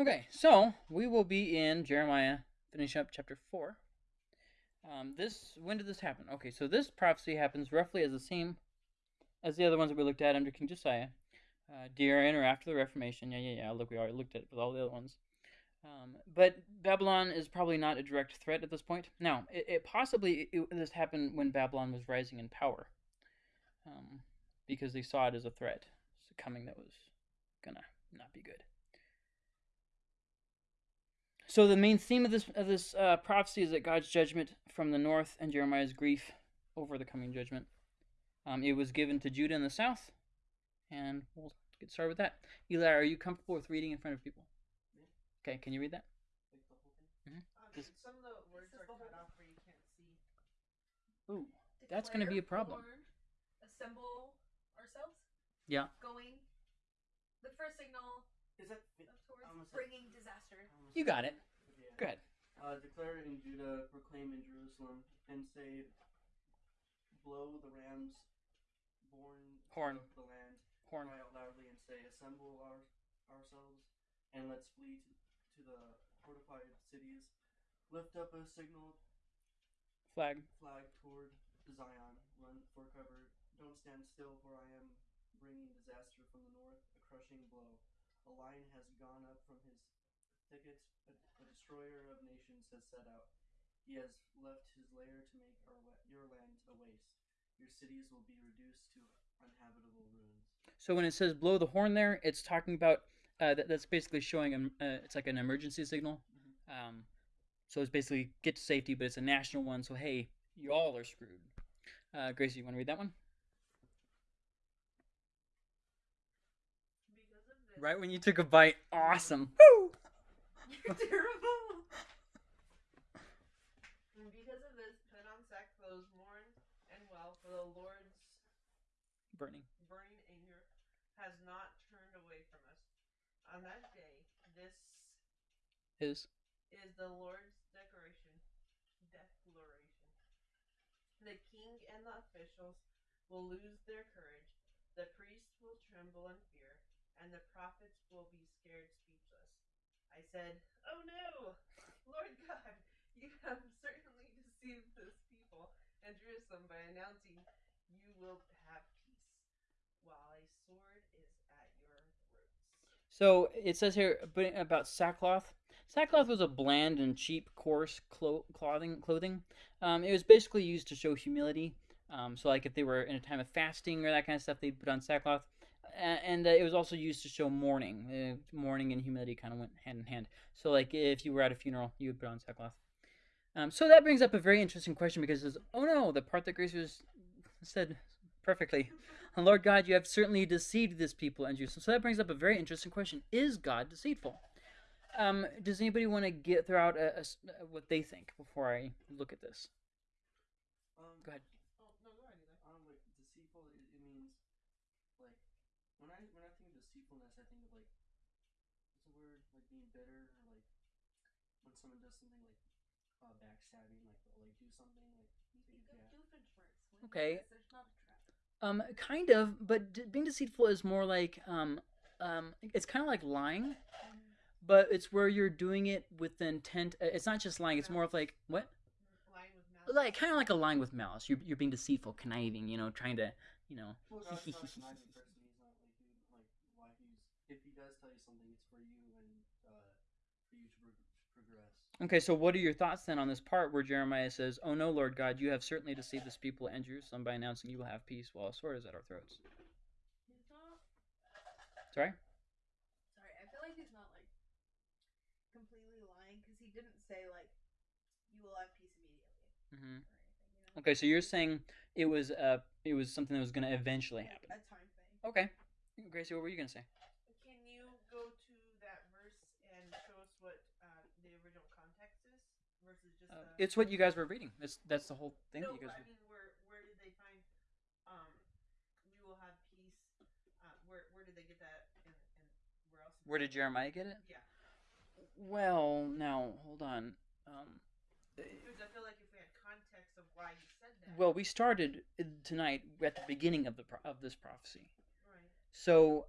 Okay, so we will be in Jeremiah, finish up chapter 4. Um, this when did this happen? Okay, so this prophecy happens roughly as the same as the other ones that we looked at under King Josiah, uh, during or after the Reformation. Yeah, yeah, yeah. Look, we already looked at it with all the other ones. Um, but Babylon is probably not a direct threat at this point. Now, it, it possibly it, this happened when Babylon was rising in power, um, because they saw it as a threat coming that was gonna not be good. So the main theme of this of this uh, prophecy is that God's judgment from the north and Jeremiah's grief over the coming judgment. Um, it was given to Judah in the south, and we'll get started with that. Eli, are you comfortable with reading in front of people? Okay, can you read that? Um, some of the words are cut off where you can't see. Ooh, That's gonna be a problem. Warn, assemble ourselves. Yeah. Going. The first signal Is that? Of towards almost- bringing disaster. you got it. Yeah. Go ahead. Uh, declare in Judah, proclaim in Jerusalem, and say, blow the ram's born Horn. of the land, Horn. cry out loudly, and say, assemble our, ourselves, and let's flee to, to the fortified cities. Lift up a signal Flag. flag toward Zion. Run for cover. Don't stand still, for I am bringing disaster from the north, a crushing blow. A lion has gone up from his thickets, a, a destroyer of nations has set out. He has left his lair to make our, your land a waste. Your cities will be reduced to uninhabitable ruins. So when it says blow the horn there, it's talking about uh, that, that's basically showing um, uh, it's like an emergency signal. Um, so it's basically get to safety, but it's a national one. So hey, y'all are screwed. Uh, Gracie, you want to read that one? Because of this. Right when you took a bite, awesome. Woo! You're terrible. And because of this, put on sackcloth, mourn and well, for the Lord's Burning. burning anger has not turned away from us. On that day, this Is is the Lord's declaration. Declaration. The king and the officials will lose their courage. The priests will tremble in fear, and the prophets will be scared speechless. I said, "Oh no, Lord God, you have certainly deceived this people and Jerusalem by announcing you will have peace, while a sword is at your throats." so it says here about sackcloth. Sackcloth was a bland and cheap, coarse clo- clothing. Clothing. Um, it was basically used to show humility. Um, so like if they were in a time of fasting or that kind of stuff, they'd put on sackcloth. And uh, it was also used to show mourning. Uh, mourning and humility kind of went hand in hand. So like if you were at a funeral, you would put on sackcloth. Um, so that brings up a very interesting question because says, oh no, the part that Grace was said perfectly. Lord God, you have certainly deceived this people and Jerusalem. So that brings up a very interesting question: Is God deceitful? Um, does anybody want to get throw out a, a what they think before I look at this? Um, Go ahead. Oh no, go ahead. Eli. Um, like deceitful, it, it means like when I when I think of deceitfulness, I think of like what's the word like being bitter or like when someone does something like uh, backstabbing, like they'll like do something like You think of Yeah. Doofenshmirtz. When Okay. there's- There's not a trap. Um, kind of, but d- being deceitful is more like um, um, it's kind of like lying, but it's where you're doing it with the intent. uh, It's not just lying; it's more of like what, Lying with malice. like kind of like a lying with malice. You're you're being deceitful, conniving. You know, trying to, you know. Well, God's not a conniving person. He's not like he, like why he's if he does tell you something, it's for you and uh, for you to prog- progress. Okay, so what are your thoughts then on this part where Jeremiah says, "Oh no, Lord God, you have certainly deceived this people and Jerusalem by announcing you will have peace, while a sword is at our throats." Sorry. Sorry, I feel like he's not like completely lying because he didn't say like you will have peace immediately hmm anything. You know. Okay, so you're saying it was uh it was something that was going to eventually happen. a time thing. Okay, Gracie, what were you going to say? Can you go to that verse and show us what uh, the original context is versus just Uh, the... it's what you guys were reading. That's that's the whole thing no, that you guys. I mean, where where did they find um, we will have peace? Uh, where where did they get that? And, and where else? Where did Jeremiah get it? Yeah, Well, now hold on. Um, because I feel like if we had context of why he said that. well, we started uh, tonight at the beginning of the pro- of this prophecy. right. So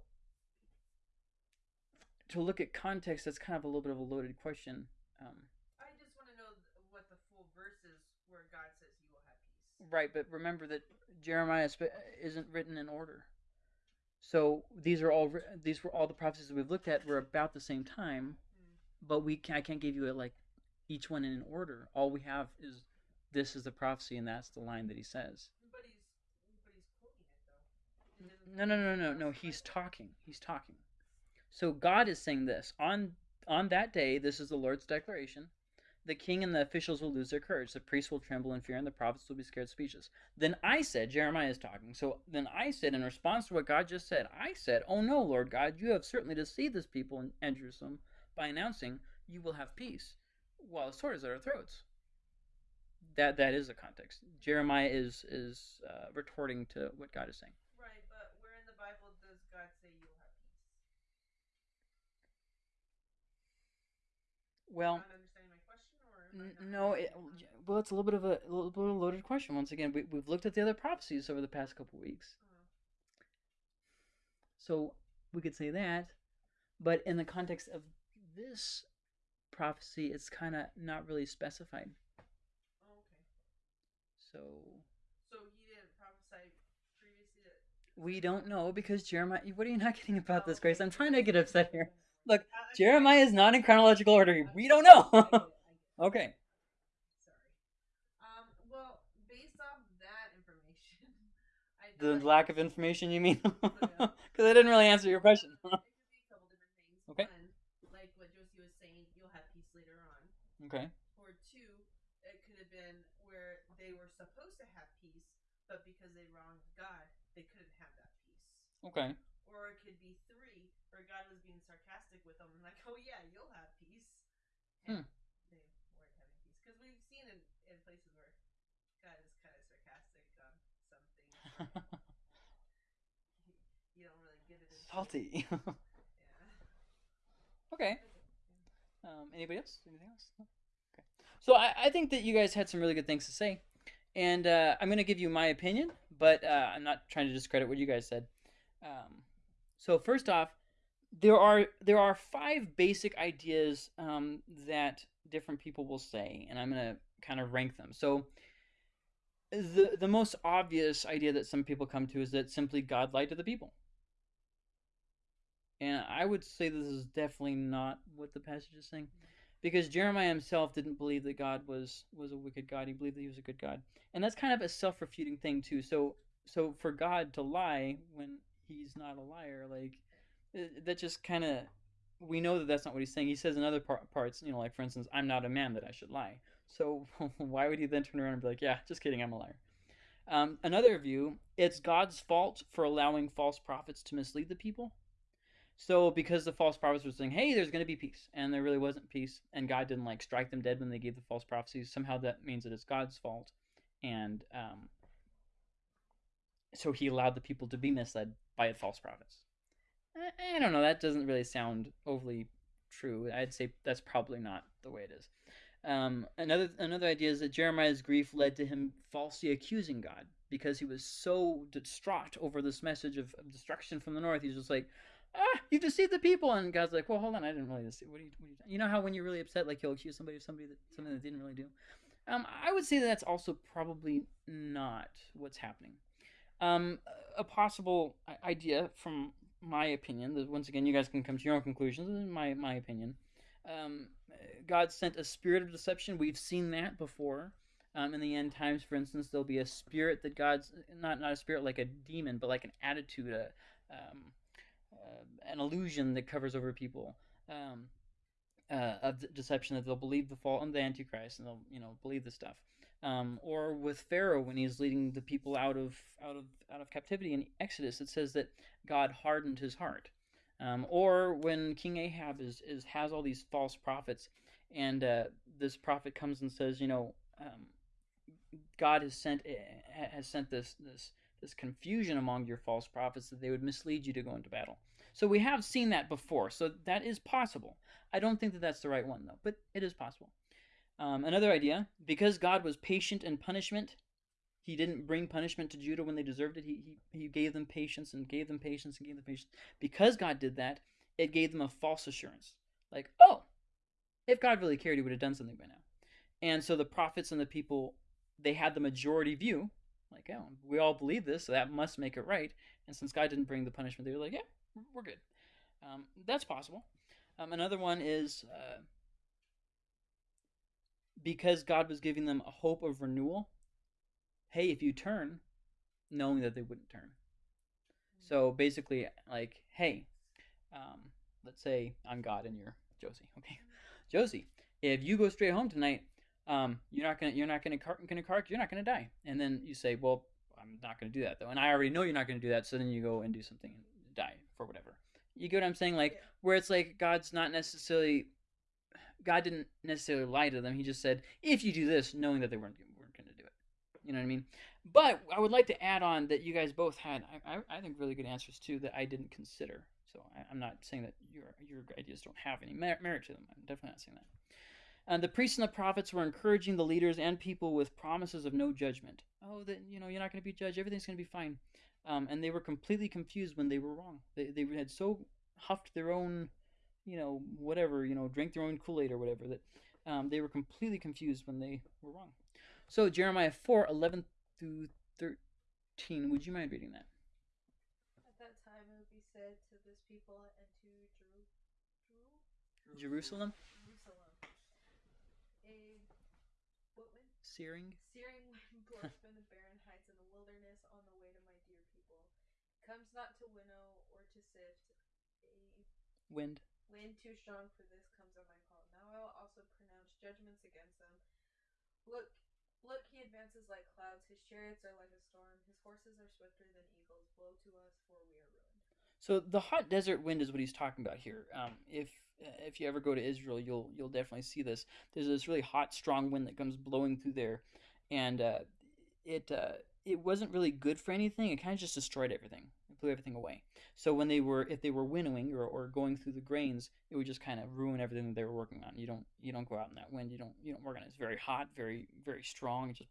to look at context, that's kind of a little bit of a loaded question. Um, I just want to know th- what the full verse is where God says you will have peace. Right, but remember that Jeremiah isn't written in order. So these are all these were all the prophecies that we've looked at were about the same time, Hmm. but we can, I can't give you a, like each one in an order. All we have is this is the prophecy, and that's the line that he says. But he's but he's quoting it though. No, no, no, no, no. He's talking. He's talking. So God is saying this on on that day. This is the Lord's declaration. The king and the officials will lose their courage. The priests will tremble in fear, and the prophets will be scared speechless. Then I said, Jeremiah is talking. So then I said, in response to what God just said, I said, Oh no, Lord God, you have certainly deceived this people in, in Jerusalem by announcing you will have peace, while the sword is at our throats. That that is the context. Jeremiah is is uh, retorting to what God is saying. Right, but where in the Bible does God say you'll have peace? Well, no, it, well, it's a little bit of a, a little bit of a loaded question. Once again, we, we've looked at the other prophecies over the past couple weeks, Oh. so we could say that. But in the context of this prophecy, it's kind of not really specified. Oh, okay. So So he didn't prophesy previously that. we don't know because Jeremiah. What are you not getting about Oh, this, Grace? I'm trying to get upset here. Look, Jeremiah is not in chronological order. We don't know. I get it, I get it. okay. Sorry. Um. Well, based off that information, I The lack of information, you mean? Yeah. Because I didn't really answer your question. it could be a couple different things. Okay. One, like what Josie was saying, you'll have peace later on. okay. Or two, it could have been where they were supposed to have peace, but because they wronged God, they couldn't have that peace. Okay. Or it could be three, where God was being sarcastic with them and like, oh yeah, you'll have peace. Hmm. And they weren't having peace. Because we've seen in, in places where God is kind of sarcastic on some things. you don't really Yeah. okay. Um, anybody else? Anything else? No? Okay. So I, I think that you guys had some really good things to say, and uh, I'm going to give you my opinion, but uh, I'm not trying to discredit what you guys said. Um, so first off, there are there are five basic ideas um, that different people will say, and I'm going to kind of rank them. So the the most obvious idea that some people come to is that simply God lied to the people. And I would say this is definitely not what the passage is saying. Because Jeremiah himself didn't believe that God was was a wicked God. He believed that he was a good God. And that's kind of a self-refuting thing too. So so for God to lie when he's not a liar, like uh, that just kind of we know that that's not what he's saying. He says in other par- parts, you know, like for instance, I'm not a man that I should lie. So why would he then turn around and be like, yeah, just kidding, I'm a liar. Um, another view, it's God's fault for allowing false prophets to mislead the people. So because the false prophets were saying, "Hey, there's going to be peace," and there really wasn't peace, and God didn't like strike them dead when they gave the false prophecies, somehow that means that it's God's fault, and um, so He allowed the people to be misled by false prophets. I, I don't know. That doesn't really sound overly true. I'd say that's probably not the way it is. Um, another another idea is that Jeremiah's grief led to him falsely accusing God because he was so distraught over this message of, of destruction from the north. He's just like, ah, you've deceived the people, and God's like, well, hold on, I didn't really deceive. What you, what are you, you know how when you're really upset, like you'll accuse somebody of somebody that something that didn't really do. Um, I would say that that's also probably not what's happening. Um, a possible idea from my opinion, that once again, you guys can come to your own conclusions. This is my my opinion. Um, God sent a spirit of deception. We've seen that before. Um, in the end times, for instance, there'll be a spirit that God's not not a spirit like a demon, but like an attitude, a um, an illusion that covers over people um, uh, of deception that they'll believe the fall and the Antichrist, and they'll you know believe the stuff. Um, or with Pharaoh when he's leading the people out of out of out of captivity in Exodus, it says that God hardened his heart. Um, or when King Ahab is, is has all these false prophets, and uh, this prophet comes and says, you know, um, God has sent eh, has sent this this this confusion among your false prophets that they would mislead you to go into battle. So we have seen that before. So that is possible. I don't think that that's the right one though, but it is possible. Um, another idea, because God was patient in punishment, he didn't bring punishment to Judah when they deserved it. He, he, he gave them patience and gave them patience and gave them patience. Because God did that, it gave them a false assurance. Like, oh, if God really cared, he would have done something by now. And so the prophets and the people, they had the majority view. Like, oh, we all believe this, so that must make it right. And since God didn't bring the punishment, they were like, yeah, we're good. Um, that's possible. Um, another one is uh, because God was giving them a hope of renewal. Hey, if you turn, knowing that they wouldn't turn. So basically, like, hey, um, let's say I'm God and you're Josie. Okay, Josie, if you go straight home tonight, um, you're not gonna you're not gonna car- gonna car you're not gonna die. And then you say, well, I'm not gonna do that though, and I already know you're not gonna do that. So then you go and do something die for whatever. You get what I'm saying? Like where it's like God's not necessarily God didn't necessarily lie to them. He just said, if you do this, knowing that they weren't weren't gonna do it. You know what I mean? But I would like to add on that you guys both had, I, I, I think, really good answers too that I didn't consider. So I, I'm not saying that your your ideas don't have any mer- merit to them. I'm definitely not saying that. And the priests and the prophets were encouraging the leaders and people with promises of no judgment. Oh, that you know you're not going to be judged. Everything's going to be fine. Um, and they were completely confused when they were wrong. They they had so huffed their own, you know, whatever, you know, drank their own Kool Aid or whatever that um, they were completely confused when they were wrong. So Jeremiah 4, 11 through 13. Would you mind reading that? At that time it would be said to this people and to Jeru- Jeru- Jerusalem? Jerusalem. A what? Searing? Searing wind blows from the barren heights in the wilderness on the way to my dear people. Comes not to winnow or to sift. A Wind? wind too strong for this comes on my call. Now I will also pronounce judgments against them. Look, look, he advances like clouds. His chariots are like a storm. His horses are swifter than eagles. Blow to us, for we are ruined. So the hot desert wind is what he's talking about here. Um, if if you ever go to Israel, you'll you'll definitely see this. There's this really hot, strong wind that comes blowing through there, and uh, it uh, it wasn't really good for anything. It kind of just destroyed everything. Blew everything away. So when they were if they were winnowing or, or going through the grains, it would just kind of ruin everything that they were working on. You don't you don't go out in that wind. You don't you don't work on it. It's very hot, very very strong. Just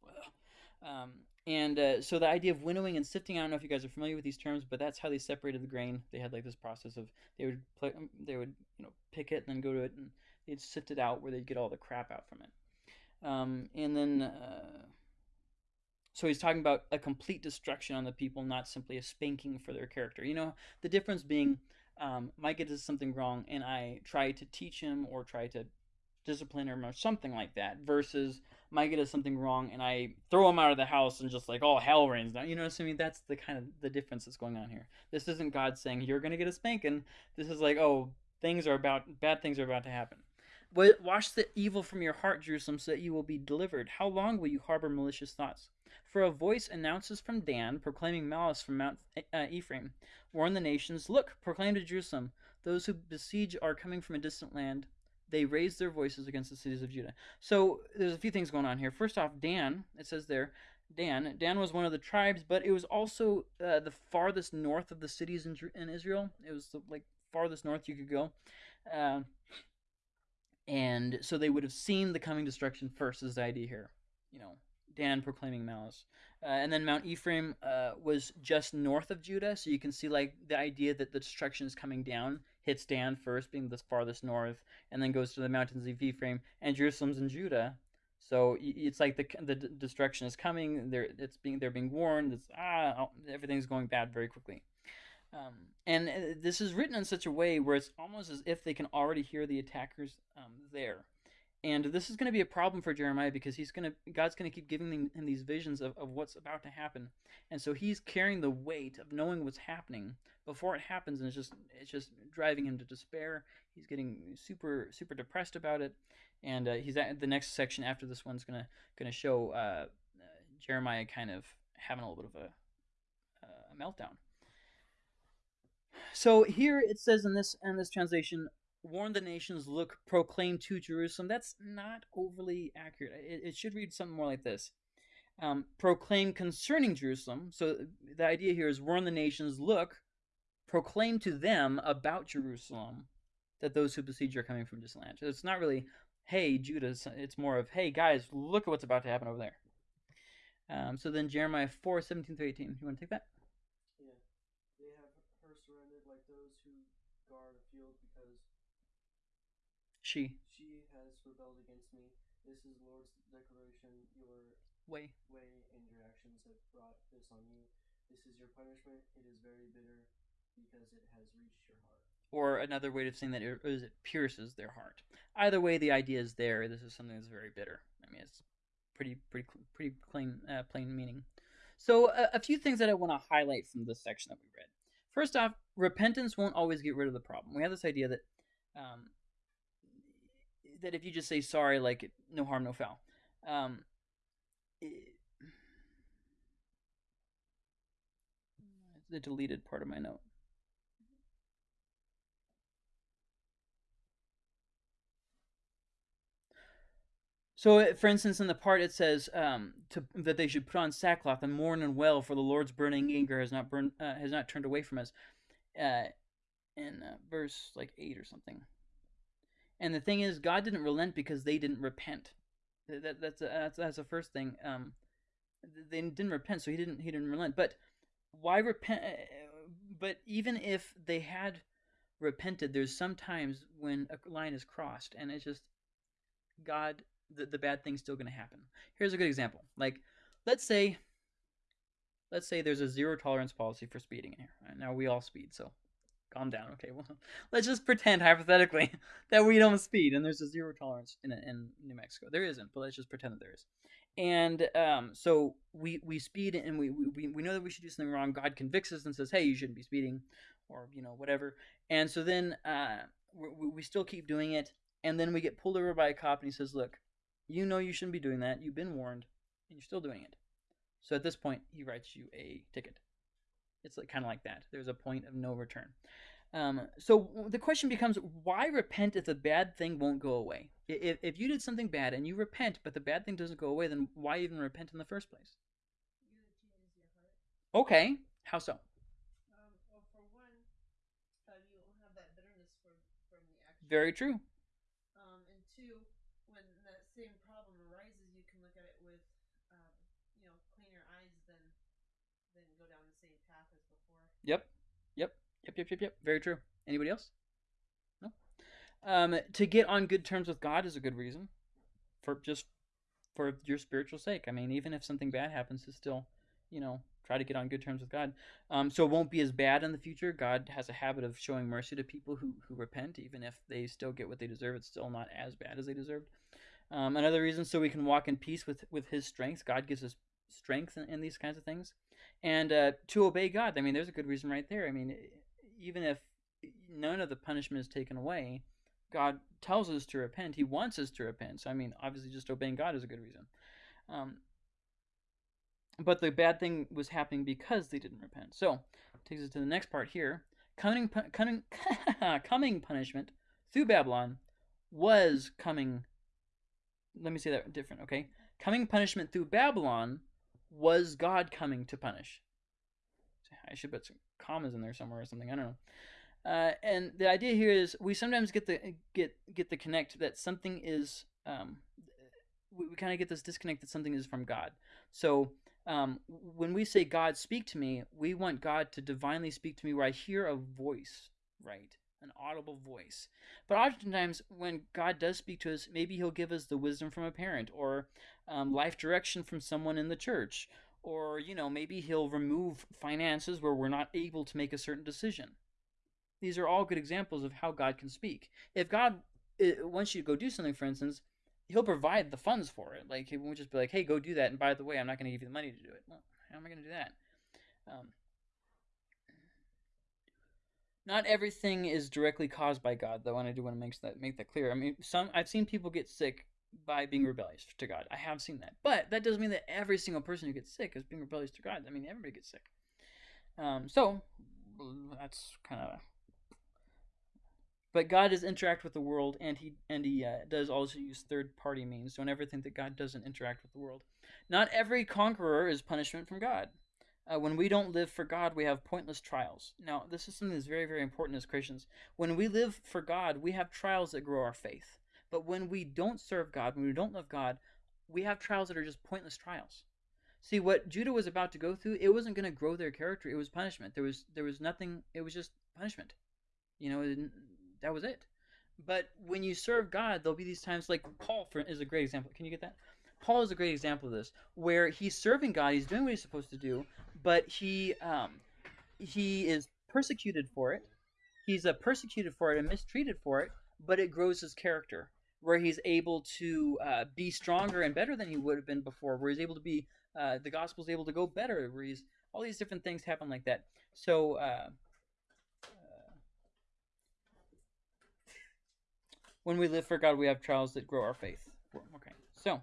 um, and uh, so the idea of winnowing and sifting, I don't know if you guys are familiar with these terms, but that's how they separated the grain. They had like this process of they would play, they would you know pick it and then go to it and they'd sift it out where they'd get all the crap out from it. Um, and then uh, so he's talking about a complete destruction on the people, not simply a spanking for their character. You know the difference being um, Micah does something wrong and I try to teach him or try to discipline him or something like that versus Micah does something wrong and I throw him out of the house and just like all hell rains down. You know what I mean? That's the kind of the difference that's going on here. This isn't God saying you're gonna get a spanking. This is like oh things are about bad things are about to happen. Wash the evil from your heart, Jerusalem, so that you will be delivered. How long will you harbor malicious thoughts? For a voice announces from Dan, proclaiming malice from Mount uh, Ephraim. Warn the nations. Look, proclaim to Jerusalem. Those who besiege are coming from a distant land they raise their voices against the cities of Judah. So there's a few things going on here. First off, Dan, it says there, Dan. Dan was one of the tribes, but it was also uh, the farthest north of the cities in, in Israel. It was the like farthest north you could go. Uh, and so they would have seen the coming destruction first, is the idea here. You know, Dan proclaiming malice. Uh, and then Mount Ephraim uh, was just north of Judah, so you can see like the idea that the destruction is coming down hits Dan first, being the farthest north, and then goes to the mountains of Ephraim, and Jerusalem's in Judah. So it's like the the destruction is coming. They're it's being they're being warned. It's ah everything's going bad very quickly. Um, and this is written in such a way where it's almost as if they can already hear the attackers um, there. And this is going to be a problem for Jeremiah because he's going to God's going to keep giving him these visions of, of what's about to happen, and so he's carrying the weight of knowing what's happening before it happens, and it's just it's just driving him to despair. He's getting super super depressed about it, and uh, he's at the next section after this one's gonna gonna show uh, uh, Jeremiah kind of having a little bit of a, a meltdown. So here it says in this in this translation, warn the nations, look, proclaim to Jerusalem. That's not overly accurate. It, it should read something more like this. Um, proclaim concerning Jerusalem. So the idea here is warn the nations, look, proclaim to them about Jerusalem that those who besiege are coming from distant land. So it's not really, hey, Judah. It's more of, hey, guys, look at what's about to happen over there. Um, so then Jeremiah 4, 17 through 18. You want to take that? Yeah. They have her surrounded like those who guard a field She. She has rebelled against me. This is Lord's declaration. Your Way. way and your actions have brought this on you. This is your punishment. It is very bitter because it has reached your heart. Or another way of saying that it, is it pierces their heart. Either way, the idea is there. This is something that's very bitter. I mean, it's pretty, pretty, pretty plain, uh, plain meaning. So, a, a few things that I want to highlight from this section that we read. First off, repentance won't always get rid of the problem. We have this idea that um, that if you just say sorry, like no harm, no foul. Um, it- the deleted part of my note. So, for instance, in the part it says um, to, that they should put on sackcloth and mourn and wail, for the Lord's burning anger has not burned, uh, has not turned away from us. Uh, in uh, verse like eight or something. And the thing is, God didn't relent because they didn't repent. That, that that's, a, that's that's the first thing. Um, they didn't repent, so he didn't he didn't relent. But why repent? But even if they had repented, there's sometimes when a line is crossed, and it's just God. The, the bad thing's still going to happen. Here's a good example. Like, let's say, let's say there's a zero tolerance policy for speeding in here. Now we all speed, so calm down. Okay, well, let's just pretend hypothetically that we don't speed and there's a zero tolerance in in New Mexico. There isn't, but let's just pretend that there is. And um, so we we speed and we, we we know that we should do something wrong. God convicts us and says, "Hey, you shouldn't be speeding," or you know whatever. And so then uh, we, we still keep doing it, and then we get pulled over by a cop, and he says, "Look, you know you shouldn't be doing that. You've been warned, and you're still doing it." So at this point, he writes you a ticket. It's like kind of like that. There's a point of no return. Um, so the question becomes, why repent if the bad thing won't go away? If, if you did something bad and you repent, but the bad thing doesn't go away, then why even repent in the first place? You gotta change your heart. Okay, how so? Um, well, for one, uh, you won't have that bitterness from from the action. Very true. Um, and two, when that same problem arises, you can look at it with, um, you know, cleaner eyes than than go down the same path as before. Yep, yep, yep, yep, yep. Very true. Anybody else? No. Um, to get on good terms with God is a good reason, for just for your spiritual sake. I mean, even if something bad happens, to still, you know, try to get on good terms with God. Um, so it won't be as bad in the future. God has a habit of showing mercy to people who who repent, even if they still get what they deserve. It's still not as bad as they deserved. Um, another reason, so we can walk in peace with with His strength. God gives us strength in, in these kinds of things, and uh, to obey God. I mean, there's a good reason right there. I mean, even if none of the punishment is taken away, God tells us to repent. He wants us to repent. So I mean, obviously, just obeying God is a good reason. Um, but the bad thing was happening because they didn't repent. So takes us to the next part here. Coming, coming, coming punishment through Babylon was coming. Let me say that different, okay? Coming punishment through Babylon was God coming to punish. I should put some commas in there somewhere or something. I don't know. Uh, and the idea here is we sometimes get the get get the connect that something is um, we, we kind of get this disconnect that something is from God. So um, when we say God speak to me, we want God to divinely speak to me where I hear a voice, right? An audible voice. But oftentimes, when God does speak to us, maybe He'll give us the wisdom from a parent or um, life direction from someone in the church, or you know, maybe He'll remove finances where we're not able to make a certain decision. These are all good examples of how God can speak. If God wants you to go do something, for instance, He'll provide the funds for it. Like He won't just be like, "Hey, go do that," and by the way, I'm not going to give you the money to do it. Well, how am I going to do that? Um, not everything is directly caused by God, though, and I do want to make that make that clear. I mean, some I've seen people get sick by being rebellious to God. I have seen that, but that doesn't mean that every single person who gets sick is being rebellious to God. I mean, everybody gets sick. Um, so that's kind of. But God does interact with the world, and he and he uh, does also use third party means. Don't ever think that God doesn't interact with the world. Not every conqueror is punishment from God. Uh, when we don't live for God, we have pointless trials. Now, this is something that's very, very important as Christians. When we live for God, we have trials that grow our faith. But when we don't serve God, when we don't love God, we have trials that are just pointless trials. See, what Judah was about to go through, it wasn't going to grow their character. It was punishment. There was there was nothing. It was just punishment. You know, that was it. But when you serve God, there'll be these times like Paul for, is a great example. Can you get that? Paul is a great example of this, where he's serving God, he's doing what he's supposed to do, but he um, he is persecuted for it. He's uh, persecuted for it and mistreated for it, but it grows his character, where he's able to uh, be stronger and better than he would have been before. Where he's able to be, uh, the gospel's able to go better. Where he's all these different things happen like that. So. Uh, when we live for God, we have trials that grow our faith. Okay, so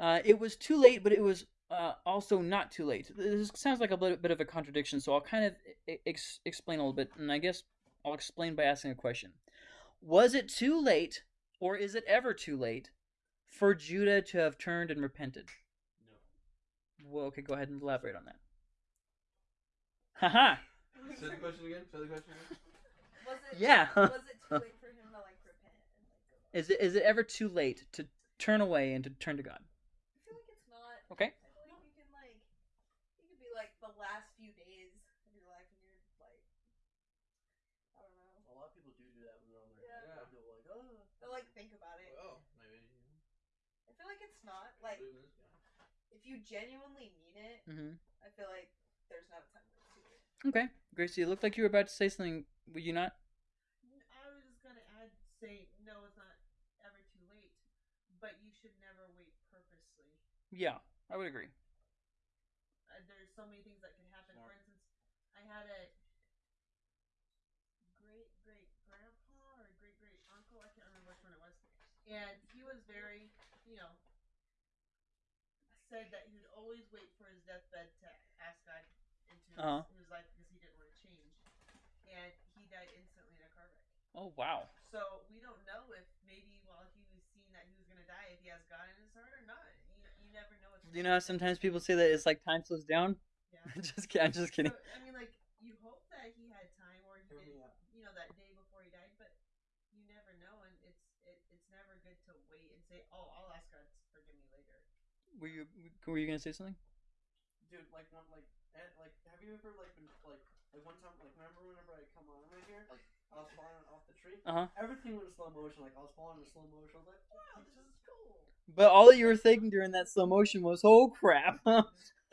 uh, it was too late, but it was uh, also not too late. This sounds like a little bit of a contradiction, so I'll kind of ex- explain a little bit, and I guess I'll explain by asking a question. Was it too late, or is it ever too late, for Judah to have turned and repented? No. Well, okay, go ahead and elaborate on that. Haha. Say the question again. Say the question again. Was it? Yeah. Was it too late for him to like repent and like go? Is it is it ever too late to turn away and to turn to God? I feel like it's not. Okay. I feel like you can like, you could be like the last few days of your life and you're like, I don't know. A lot of people do do that when they're on their Yeah. yeah. They're like, oh, They'll like think about it. oh, maybe. I feel like it's not like believe in this guy. if you genuinely mean it. Mm-hmm. I feel like there's not a time where it's too late. Okay, Gracie, it looked like you were about to say something. Were you not? I was just gonna add, say no, it's not ever too late, but you should never wait purposely. Yeah, I would agree. Uh, there's so many things that can happen. For instance, I had a great great grandpa or great great uncle. I can't remember which one it was, and he was very, you know, said that he would always wait for his deathbed to ask God into his, Uh-huh. his life because he didn't want to change, and he died instantly in a car wreck. Oh wow. So we don't know if maybe while he was seeing that he was gonna die, if he has God in his heart or not. You, you never know. What's you know how sometimes people say that it's like time slows down? Yeah. just kidding. I'm just kidding. So, I mean, like you hope that he had time, or he Hear me did, out. you know, that day before he died, but you never know, and it's it, it's never good to wait and say, "Oh, I'll ask God to forgive me later." Were you were you gonna say something? Dude, like one, like, eh, like, have you ever like been like, like one time, like, remember whenever I come on right here, like, I was falling off the tree. Uh huh. Everything was in slow motion. Like I was falling in slow motion. I was like, wow, this is cool. But all that you were thinking during that slow motion was, "Oh crap!" so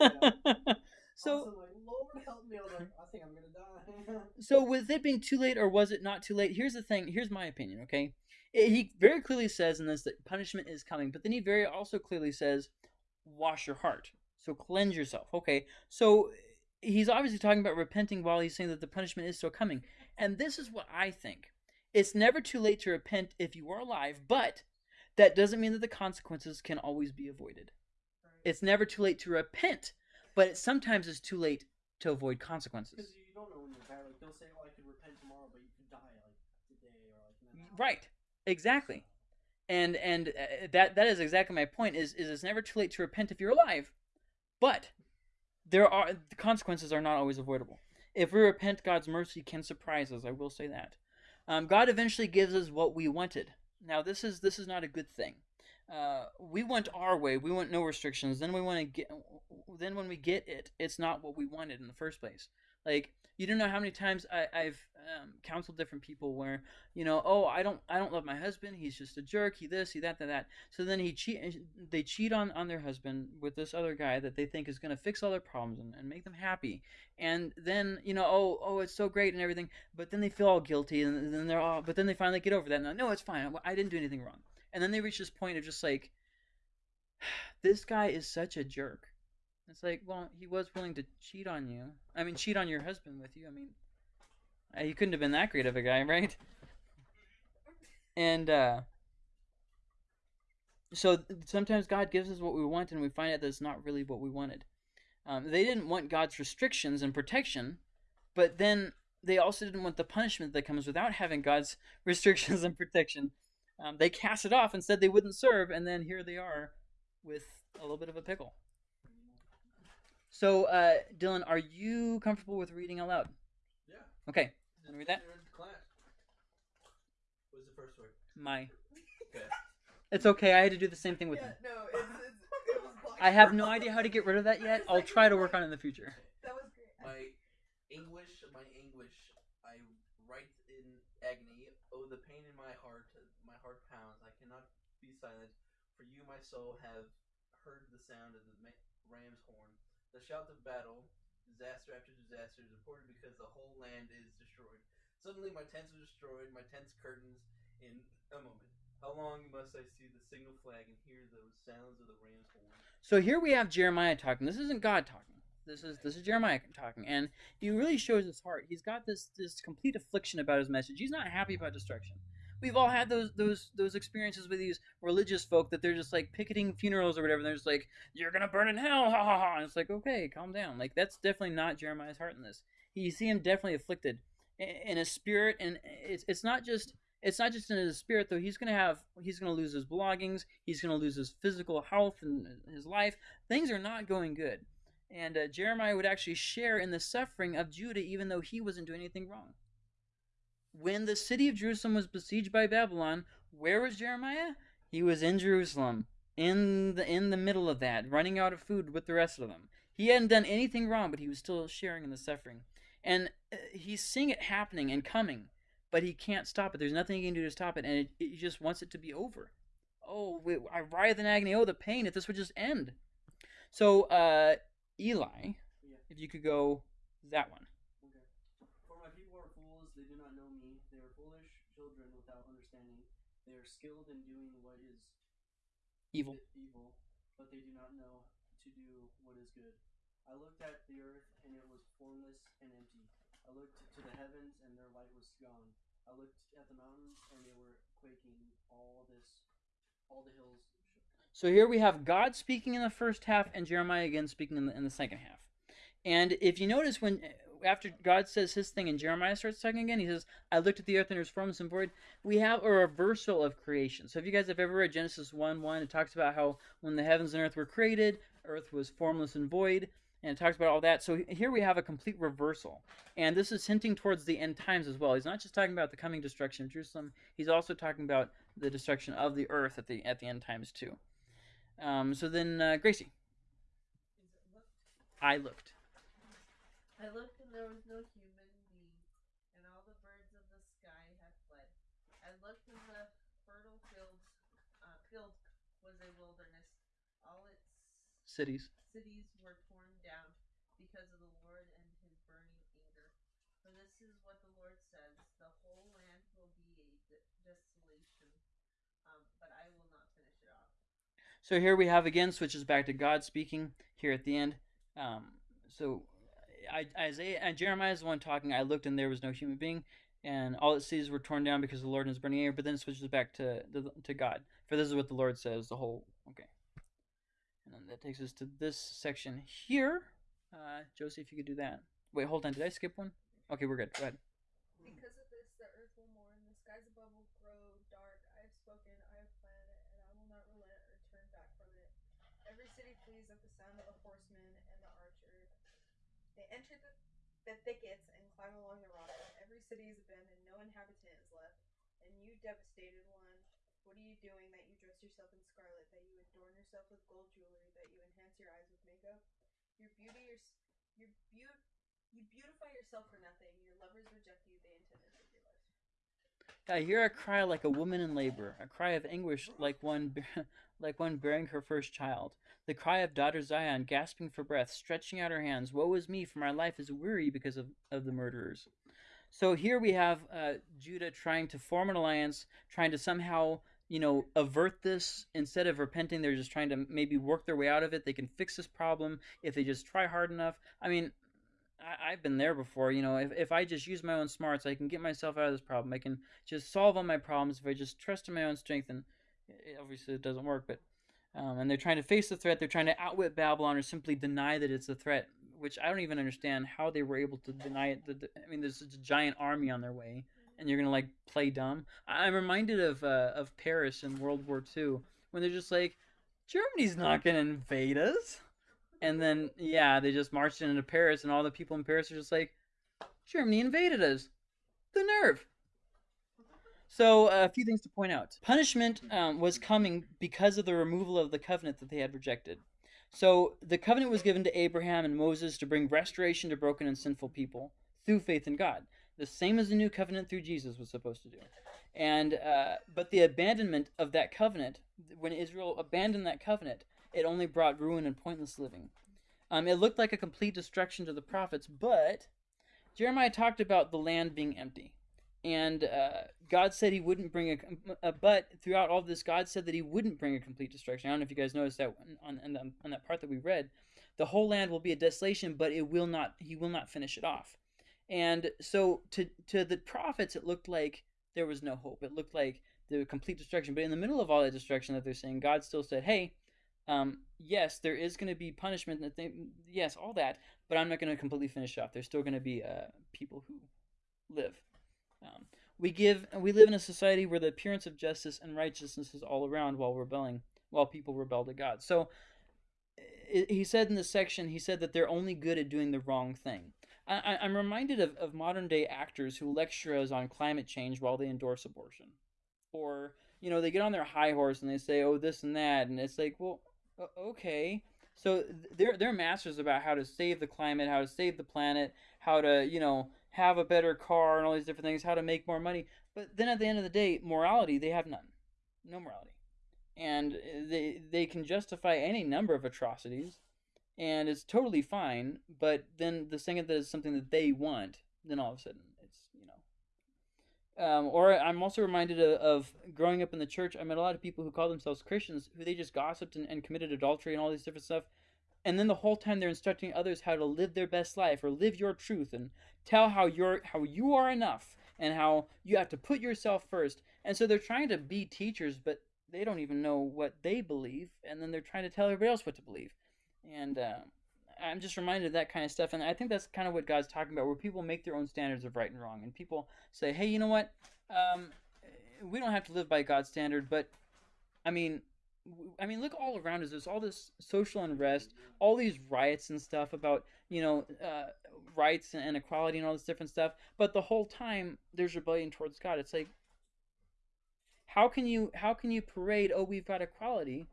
also, like, Lord help me. I was like, I think I'm gonna die. so with it being too late or was it not too late here's the thing here's my opinion okay he very clearly says in this that punishment is coming but then he very also clearly says wash your heart so cleanse yourself okay so he's obviously talking about repenting while he's saying that the punishment is still coming and this is what i think it's never too late to repent if you are alive but that doesn't mean that the consequences can always be avoided it's never too late to repent but it sometimes it's too late to avoid consequences Because you don't know when you're tired. Like they'll say, "Oh, I could repent tomorrow," but you could die like today or like. Mm, right. Exactly. And and uh, that that is exactly my point. Is is it's never too late to repent if you're alive, but there are the consequences are not always avoidable. If we repent, God's mercy can surprise us. I will say that. Um, God eventually gives us what we wanted. Now this is this is not a good thing. Uh, we want our way. We want no restrictions. Then we want to get. Then when we get it, it's not what we wanted in the first place. Like you don't know how many times I, I've um, counseled different people where you know, oh, I don't, I don't love my husband. He's just a jerk. He this, he that, that, that. So then he cheat. They cheat on on their husband with this other guy that they think is going to fix all their problems and, and make them happy. And then you know, oh, oh, it's so great and everything. But then they feel all guilty, and then they're all. But then they finally get over that. And no, it's fine. I didn't do anything wrong. And then they reach this point of just like, this guy is such a jerk. It's like, well, he was willing to cheat on you. I mean, cheat on your husband with you. I mean, uh, he couldn't have been that great of a guy, right? And uh, so sometimes God gives us what we want, and we find out that it's not really what we wanted. Um, they didn't want God's restrictions and protection, but then they also didn't want the punishment that comes without having God's restrictions and protection. Um, they cast it off and said they wouldn't serve, and then here they are with a little bit of a pickle. So, uh, Dylan, are you comfortable with reading aloud? Yeah. Okay. Want to read that? What was the first word? My. Okay. It's okay. I had to do the same thing with yeah, him. No, it's, it's, it was. I have no idea how to get rid of that yet. I'll try to work on it in the future. That was great. My English, my English, I write in agony. Oh, the pain in my heart, my heart pounds. I cannot be silent. For you, my soul, have heard the sound of the ram's horn. The shout of battle, disaster after disaster, is reported because the whole land is destroyed. Suddenly, my tents are destroyed, my tent's curtains in a moment. How long must I see the signal flag and hear those sounds of the ram's horn? So here we have Jeremiah talking. This isn't God talking. This is this is Jeremiah talking, and he really shows his heart. He's got this this complete affliction about his message. He's not happy about destruction. We've all had those those those experiences with these religious folk that they're just like picketing funerals or whatever. And they're just like, "You're gonna burn in hell," ha ha ha. And it's like, okay, calm down. Like that's definitely not Jeremiah's heart in this. You see him definitely afflicted in his spirit, and it's it's not just it's not just in his spirit though. He's gonna have he's gonna lose his belongings. He's gonna lose his physical health and his life. Things are not going good. And uh, Jeremiah would actually share in the suffering of Judah, even though he wasn't doing anything wrong. When the city of Jerusalem was besieged by Babylon, where was Jeremiah? He was in Jerusalem, in the in the middle of that, running out of food with the rest of them. He hadn't done anything wrong, but he was still sharing in the suffering. And uh, he's seeing it happening and coming, but he can't stop it. There's nothing he can do to stop it, and it, he just wants it to be over. Oh, I writhe in agony. Oh, the pain! If this would just end. So, uh, Eli, if you could go that one. Okay. For my people are fools, they do not know me. They are foolish children without understanding. They are skilled in doing what is Evil. evil, but they do not know to do what is good. I looked at the earth, and it was formless and empty. I looked to the heavens, and their light was gone. I looked at the mountains, and they were quaking. All this, all the hills shook. So here we have God speaking in the first half and Jeremiah again speaking in the, in the second half. And if you notice when after God says his thing and Jeremiah starts talking again, he says, I looked at the earth and it was formless and void. We have a reversal of creation. So if you guys have ever read Genesis 1 1, it talks about how when the heavens and earth were created, earth was formless and void. And it talks about all that. So here we have a complete reversal. And this is hinting towards the end times as well. He's not just talking about the coming destruction of Jerusalem, he's also talking about the destruction of the earth at the at the end times too. Um, so then, uh, Gracie, Is it looked? I looked. I looked there was no human being, and all the birds of the sky had fled. I looked and the fertile fields, uh, field was a wilderness. All its Cities. cities were torn down because of the Lord and his burning anger. For this is what the Lord says: the whole land will be a desolation, um, but I will not finish it off. So here we have again switches back to God speaking here at the end. Um, so I, Isaiah and Jeremiah is the one talking. I looked and there was no human being, and all it sees were torn down because the Lord is burning air. But then it switches back to the, to God. For this is what the Lord says. The whole okay. And then that takes us to this section here. Uh, Josie, if you could do that. Wait, hold on. Did I skip one? Okay, we're good. Go ahead. Because of this, the earth will mourn, the skies above will grow dark. I have spoken, I have planned it, and I will not relent or turn back from it. Every city flees at the sound of the horseman and the archer. Enter the, the thickets and climb along the rocks. Every city is abandoned, no inhabitant is left. And you, devastated one, what are you doing that you dress yourself in scarlet, that you adorn yourself with gold jewelry, that you enhance your eyes with makeup? Your beauty, your, your beauty. You beautify yourself for nothing. Your lovers reject you. They your life. I hear a cry like a woman in labor, a cry of anguish like one, like one bearing her first child. The cry of daughter Zion, gasping for breath, stretching out her hands. Woe is me, for my life is weary because of, of the murderers. So here we have uh, Judah trying to form an alliance, trying to somehow, you know, avert this. Instead of repenting, they're just trying to maybe work their way out of it. They can fix this problem if they just try hard enough. I mean, I, I've been there before. You know, if, if I just use my own smarts, I can get myself out of this problem. I can just solve all my problems if I just trust in my own strength. And it, obviously, it doesn't work. But um, and they're trying to face the threat. They're trying to outwit Babylon or simply deny that it's a threat. Which I don't even understand how they were able to deny it. I mean, there's such a giant army on their way, and you're gonna like play dumb. I'm reminded of uh, of Paris in World War II when they're just like, Germany's not gonna invade us. And then yeah, they just marched into Paris, and all the people in Paris are just like, Germany invaded us. The nerve. So a few things to point out. Punishment um, was coming because of the removal of the covenant that they had rejected. So the covenant was given to Abraham and Moses to bring restoration to broken and sinful people through faith in God. the same as the new covenant through Jesus was supposed to do. And uh, but the abandonment of that covenant, when Israel abandoned that covenant, it only brought ruin and pointless living. Um, it looked like a complete destruction to the prophets, but Jeremiah talked about the land being empty, and uh, God said He wouldn't bring a. Uh, but throughout all this, God said that He wouldn't bring a complete destruction. I don't know if you guys noticed that on on, on that part that we read. The whole land will be a desolation, but it will not. He will not finish it off. And so to to the prophets, it looked like there was no hope. It looked like the complete destruction. But in the middle of all that destruction that they're saying, God still said, "Hey, um, yes, there is going to be punishment. Yes, all that. But I'm not going to completely finish off. There's still going to be uh, people who live. Um, we give. We live in a society where the appearance of justice and righteousness is all around while rebelling, while people rebel to God. So." He said in this section, he said that they're only good at doing the wrong thing. I, am reminded of, of modern day actors who lecture us on climate change while they endorse abortion. Or, you know, they get on their high horse and they say, oh, this and that. And it's like, well, okay. So they're, they're masters about how to save the climate, how to save the planet, how to, you know, have a better car and all these different things, how to make more money. But then at the end of the day, morality, they have none. No morality. And uh, they, they can justify any number of atrocities and it's totally fine. But then the second that is something that they want, then all of a sudden. Um, or I'm also reminded of, of, growing up in the church. I met a lot of people who call themselves Christians who they just gossiped and, and committed adultery and all these different stuff, and then the whole time they're instructing others how to live their best life or live your truth and tell how you're how you are enough and how you have to put yourself first. And so they're trying to be teachers, but they don't even know what they believe, and then they're trying to tell everybody else what to believe and uh, I'm just reminded of that kind of stuff. And I think that's kind of what God's talking about, where people make their own standards of right and wrong, and people say, "Hey, you know what? Um, we don't have to live by God's standard, but I mean." I mean, look all around us. There's all this social unrest, all these riots and stuff about you know uh, rights and equality and all this different stuff. But the whole time there's rebellion towards God. It's like, how can you how can you parade? Oh, we've got equality,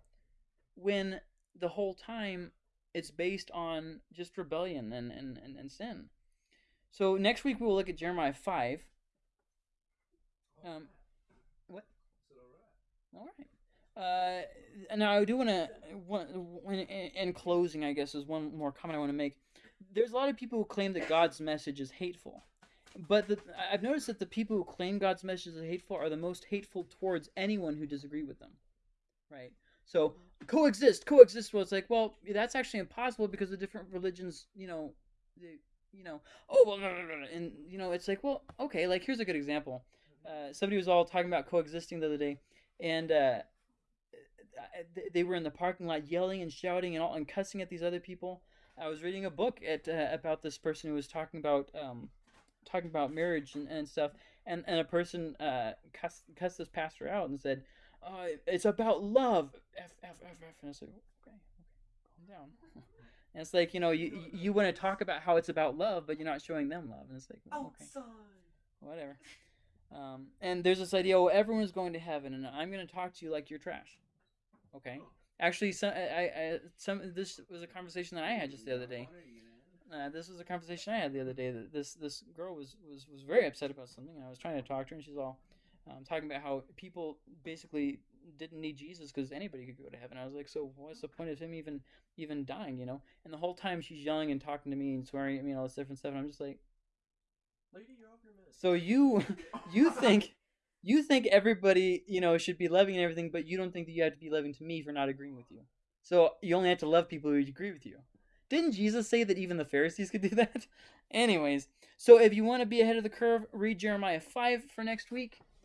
when the whole time it's based on just rebellion and, and, and, and sin. So next week we will look at Jeremiah 5. Um, what? All right. Uh, now I do want to, in, in closing, I guess is one more comment I want to make. There's a lot of people who claim that God's message is hateful, but the, I've noticed that the people who claim God's message is hateful are the most hateful towards anyone who disagree with them, right? So coexist, coexist. Well, it's like, well, that's actually impossible because the different religions, you know, they, you know, oh, well, and you know, it's like, well, okay, like here's a good example. Uh, somebody was all talking about coexisting the other day, and uh, they were in the parking lot yelling and shouting and all and cussing at these other people. I was reading a book at uh, about this person who was talking about um, talking about marriage and, and stuff, and and a person uh, cussed, cussed this pastor out and said, uh, it's about love. F, F, F, F. And I said, okay, okay, calm down. and it's like, you know, you, you want to talk about how it's about love, but you're not showing them love. And it's like, well, okay, whatever. Um, and there's this idea, oh, everyone's going to heaven, and I'm going to talk to you like you're trash. Okay. Actually, some, I, I, some, this was a conversation that I had just the other day. Uh, this was a conversation I had the other day. That this this girl was, was was very upset about something, and I was trying to talk to her, and she's all, um, talking about how people basically didn't need Jesus because anybody could go to heaven. I was like, so what's the point of him even even dying? You know? And the whole time she's yelling and talking to me and swearing at me and all this different stuff. And I'm just like, lady, you're off your. So you you think you think everybody you know should be loving and everything, but you don't think that you have to be loving to me for not agreeing with you. So you only have to love people who agree with you. Didn't Jesus say that even the Pharisees could do that? Anyways, so if you want to be ahead of the curve, read Jeremiah 5 for next week.